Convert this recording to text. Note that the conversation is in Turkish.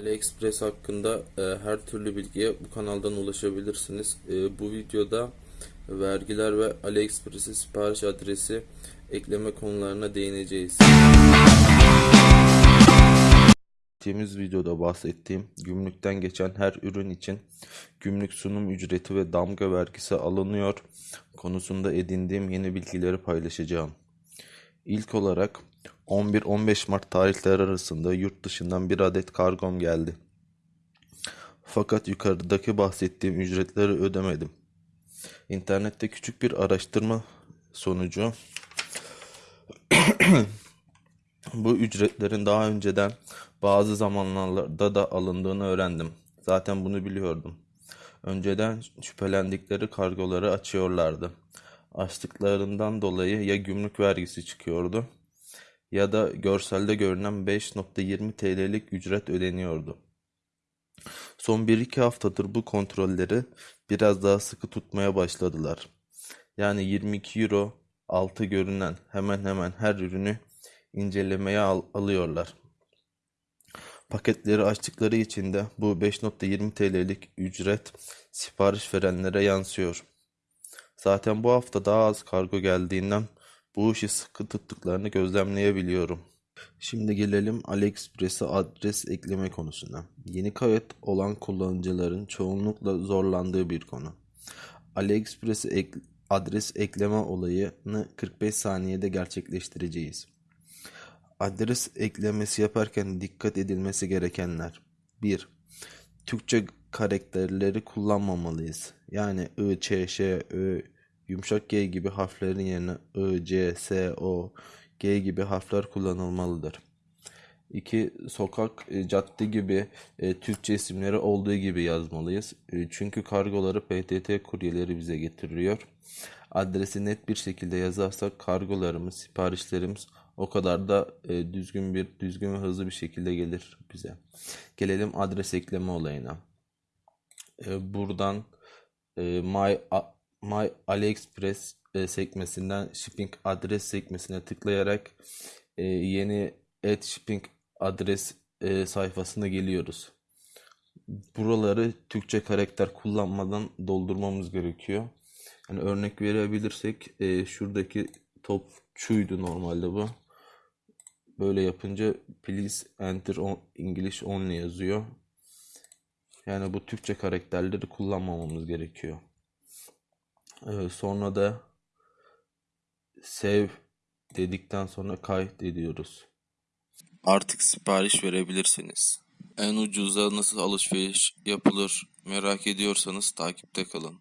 AliExpress hakkında e, her türlü bilgiye bu kanaldan ulaşabilirsiniz. E, bu videoda vergiler ve AliExpress'e sipariş adresi ekleme konularına değineceğiz. Geçtiğimiz videoda bahsettiğim gümrükten geçen her ürün için gümrük sunum ücreti ve damga vergisi alınıyor konusunda edindiğim yeni bilgileri paylaşacağım. İlk olarak 11-15 Mart tarihleri arasında yurt dışından bir adet kargom geldi. Fakat yukarıdaki bahsettiğim ücretleri ödemedim. İnternette küçük bir araştırma sonucu bu ücretlerin daha önceden bazı zamanlarda da alındığını öğrendim. Zaten bunu biliyordum. Önceden şüphelendikleri kargoları açıyorlardı. Açtıklarından dolayı ya gümrük vergisi çıkıyordu ya da görselde görünen 5.20 TL'lik ücret ödeniyordu. Son 1-2 haftadır bu kontrolleri biraz daha sıkı tutmaya başladılar. Yani 22 euro altı görünen hemen hemen her ürünü incelemeye al- alıyorlar. Paketleri açtıkları için de bu 5.20 TL'lik ücret sipariş verenlere yansıyor. Zaten bu hafta daha az kargo geldiğinden bu işi sıkı tuttuklarını gözlemleyebiliyorum. Şimdi gelelim AliExpress'e adres ekleme konusuna. Yeni kayıt olan kullanıcıların çoğunlukla zorlandığı bir konu. AliExpress'e ek- adres ekleme olayını 45 saniyede gerçekleştireceğiz. Adres eklemesi yaparken dikkat edilmesi gerekenler. 1. Türkçe karakterleri kullanmamalıyız. Yani I, Ç, Ş, Ö, yumuşak G gibi harflerin yerine I, C, S, O, G gibi harfler kullanılmalıdır. 2. Sokak, e, cadde gibi e, Türkçe isimleri olduğu gibi yazmalıyız. E, Çünkü kargoları PTT kuryeleri bize getiriyor. Adresi net bir şekilde yazarsak kargolarımız, siparişlerimiz o kadar da e, düzgün bir düzgün ve hızlı bir şekilde gelir bize. Gelelim adres ekleme olayına. E, buradan e, My A- My AliExpress e, sekmesinden shipping adres sekmesine tıklayarak e, yeni et shipping adres e, sayfasına geliyoruz. Buraları Türkçe karakter kullanmadan doldurmamız gerekiyor. Yani örnek verebilirsek e, şuradaki top şuydu normalde bu. Böyle yapınca please enter on, English only yazıyor. Yani bu Türkçe karakterleri kullanmamamız gerekiyor. Ee, sonra da save dedikten sonra kayıt ediyoruz. Artık sipariş verebilirsiniz. En ucuza nasıl alışveriş yapılır merak ediyorsanız takipte kalın.